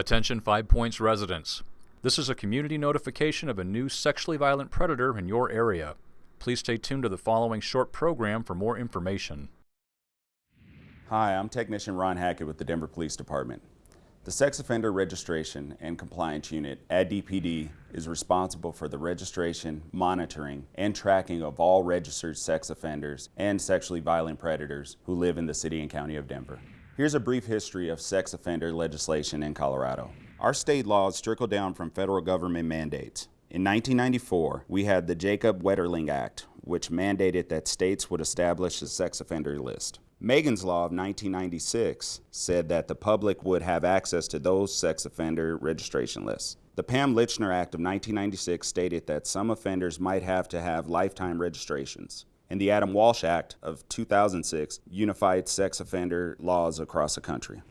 Attention Five Points residents. This is a community notification of a new sexually violent predator in your area. Please stay tuned to the following short program for more information. Hi, I'm Technician Ron Hackett with the Denver Police Department. The Sex Offender Registration and Compliance Unit at DPD is responsible for the registration, monitoring, and tracking of all registered sex offenders and sexually violent predators who live in the City and County of Denver. Here's a brief history of sex offender legislation in Colorado. Our state laws trickle down from federal government mandates. In 1994, we had the Jacob Wetterling Act, which mandated that states would establish a sex offender list. Megan's Law of 1996 said that the public would have access to those sex offender registration lists. The Pam Lychner Act of 1996 stated that some offenders might have to have lifetime registrations and the Adam Walsh Act of 2006 unified sex offender laws across the country.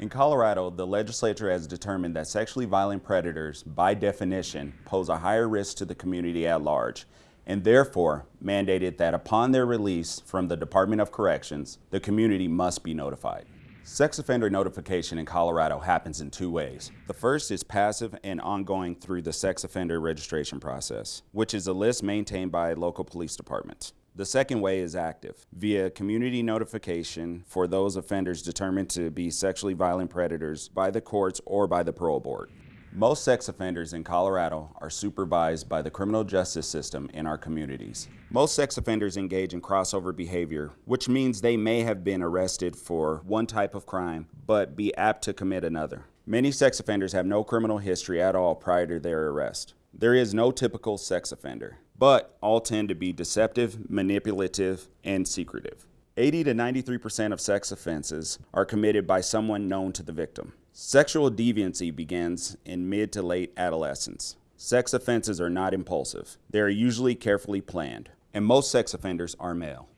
In Colorado, the legislature has determined that sexually violent predators, by definition, pose a higher risk to the community at large, and therefore mandated that upon their release from the Department of Corrections, the community must be notified. Sex offender notification in Colorado happens in two ways. The first is passive and ongoing through the sex offender registration process, which is a list maintained by local police departments. The second way is active, via community notification for those offenders determined to be sexually violent predators by the courts or by the parole board. Most sex offenders in Colorado are supervised by the criminal justice system in our communities. Most sex offenders engage in crossover behavior, which means they may have been arrested for one type of crime, but be apt to commit another. Many sex offenders have no criminal history at all prior to their arrest. There is no typical sex offender but all tend to be deceptive, manipulative, and secretive. 80 to 93% of sex offenses are committed by someone known to the victim. Sexual deviancy begins in mid to late adolescence. Sex offenses are not impulsive. They are usually carefully planned, and most sex offenders are male.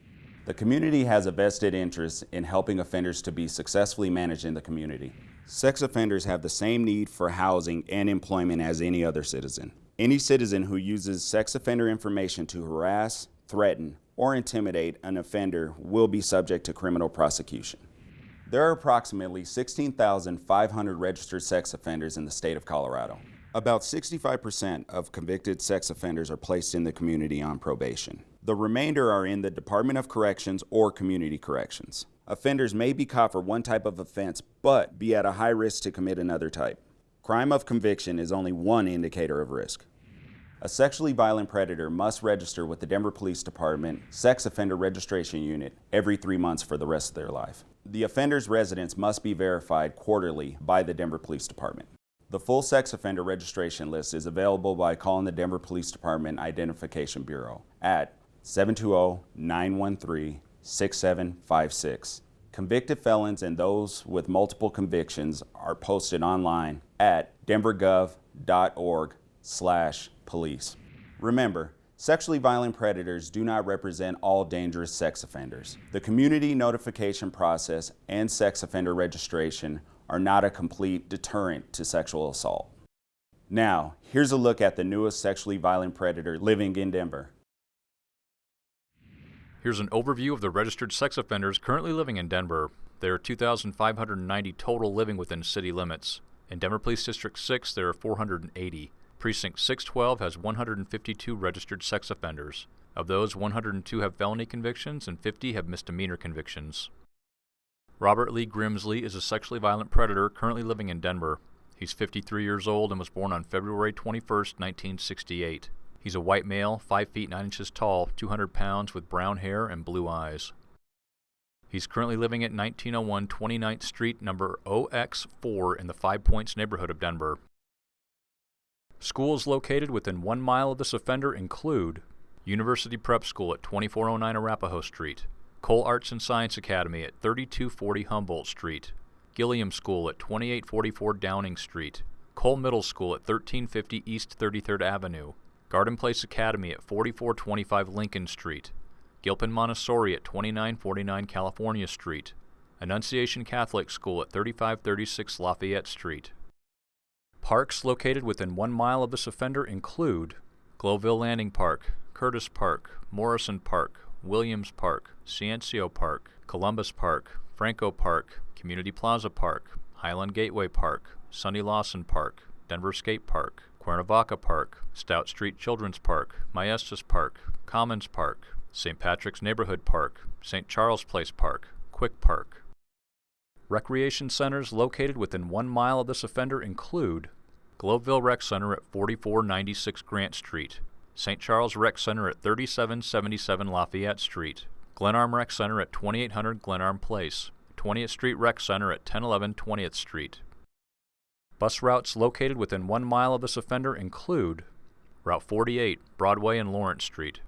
The community has a vested interest in helping offenders to be successfully managed in the community. Sex offenders have the same need for housing and employment as any other citizen. Any citizen who uses sex offender information to harass, threaten, or intimidate an offender will be subject to criminal prosecution. There are approximately 16,500 registered sex offenders in the state of Colorado. About 65% of convicted sex offenders are placed in the community on probation. The remainder are in the Department of Corrections or Community Corrections. Offenders may be caught for one type of offense, but be at a high risk to commit another type. Crime of conviction is only one indicator of risk. A sexually violent predator must register with the Denver Police Department Sex Offender Registration Unit every three months for the rest of their life. The offender's residence must be verified quarterly by the Denver Police Department. The full sex offender registration list is available by calling the Denver Police Department Identification Bureau at 720-913-6756 Convicted felons and those with multiple convictions are posted online at denvergov.org slash police. Remember, sexually violent predators do not represent all dangerous sex offenders. The community notification process and sex offender registration are not a complete deterrent to sexual assault. Now, here's a look at the newest sexually violent predator living in Denver. Here's an overview of the registered sex offenders currently living in Denver. There are 2,590 total living within city limits. In Denver Police District 6, there are 480. Precinct 612 has 152 registered sex offenders. Of those, 102 have felony convictions and 50 have misdemeanor convictions. Robert Lee Grimsley is a sexually violent predator currently living in Denver. He's 53 years old and was born on February 21, 1968. He's a white male, 5 feet 9 inches tall, 200 pounds, with brown hair and blue eyes. He's currently living at 1901 29th Street, number OX4 in the Five Points neighborhood of Denver. Schools located within one mile of this offender include University Prep School at 2409 Arapahoe Street, Cole Arts and Science Academy at 3240 Humboldt Street, Gilliam School at 2844 Downing Street, Cole Middle School at 1350 East 33rd Avenue, Garden Place Academy at 4425 Lincoln Street, Gilpin Montessori at 2949 California Street, Annunciation Catholic School at 3536 Lafayette Street. Parks located within one mile of this offender include Globeville Landing Park, Curtis Park, Morrison Park, Williams Park, Ciencio Park, Columbus Park, Franco Park, Community Plaza Park, Highland Gateway Park, Sonny Lawson Park, Denver Skate Park, Cuernavaca Park, Stout Street Children's Park, Maestas Park, Commons Park, St. Patrick's Neighborhood Park, St. Charles Place Park, Quick Park. Recreation centers located within one mile of this offender include Globeville Rec Center at 4496 Grant Street, St. Charles Rec Center at 3777 Lafayette Street, Glenarm Rec Center at 2800 Glenarm Place, 20th Street Rec Center at 1011 20th Street. Bus routes located within one mile of this offender include Route 48, Broadway and Lawrence Street.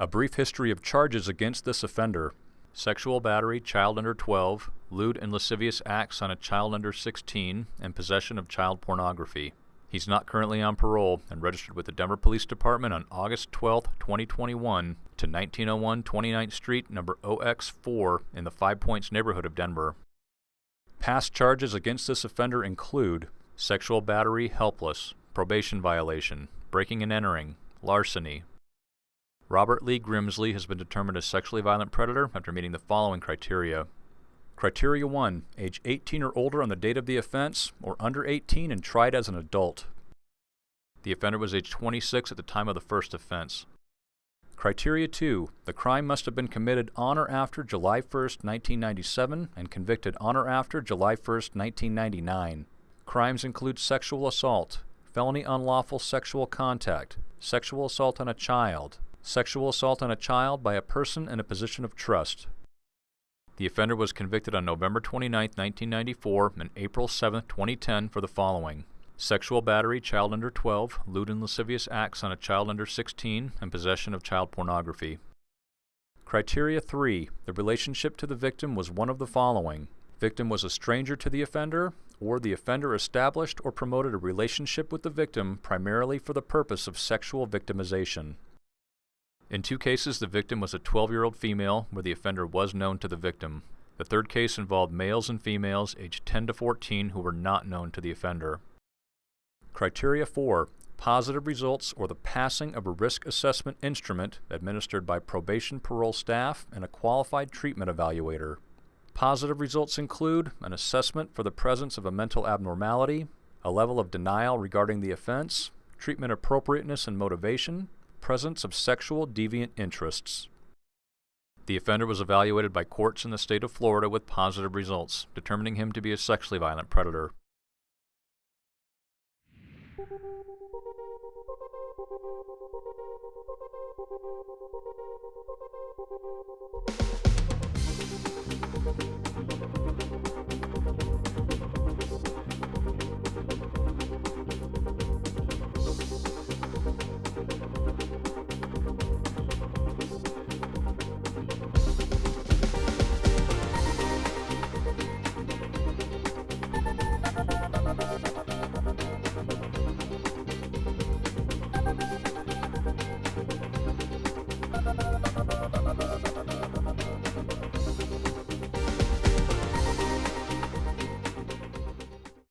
A brief history of charges against this offender sexual battery, child under 12, lewd and lascivious acts on a child under 16, and possession of child pornography. He's not currently on parole and registered with the Denver Police Department on August 12, 2021 to 1901 29th Street, number OX4 in the Five Points neighborhood of Denver. Past charges against this offender include sexual battery, helpless, probation violation, breaking and entering, larceny. Robert Lee Grimsley has been determined a sexually violent predator after meeting the following criteria. Criteria 1. Age 18 or older on the date of the offense, or under 18 and tried as an adult. The offender was age 26 at the time of the first offense. Criteria 2. The crime must have been committed on or after July 1, 1997 and convicted on or after July 1, 1999. Crimes include sexual assault, felony unlawful sexual contact, sexual assault on a child, sexual assault on a child by a person in a position of trust. The offender was convicted on November 29, 1994 and April 7, 2010 for the following sexual battery, child under 12, lewd and lascivious acts on a child under 16, and possession of child pornography. Criteria 3. The relationship to the victim was one of the following. Victim was a stranger to the offender, or the offender established or promoted a relationship with the victim primarily for the purpose of sexual victimization. In two cases, the victim was a 12-year-old female where the offender was known to the victim. The third case involved males and females aged 10 to 14 who were not known to the offender. Criteria 4. Positive results or the passing of a risk assessment instrument administered by probation parole staff and a qualified treatment evaluator. Positive results include an assessment for the presence of a mental abnormality, a level of denial regarding the offense, treatment appropriateness and motivation, presence of sexual deviant interests. The offender was evaluated by courts in the state of Florida with positive results, determining him to be a sexually violent predator.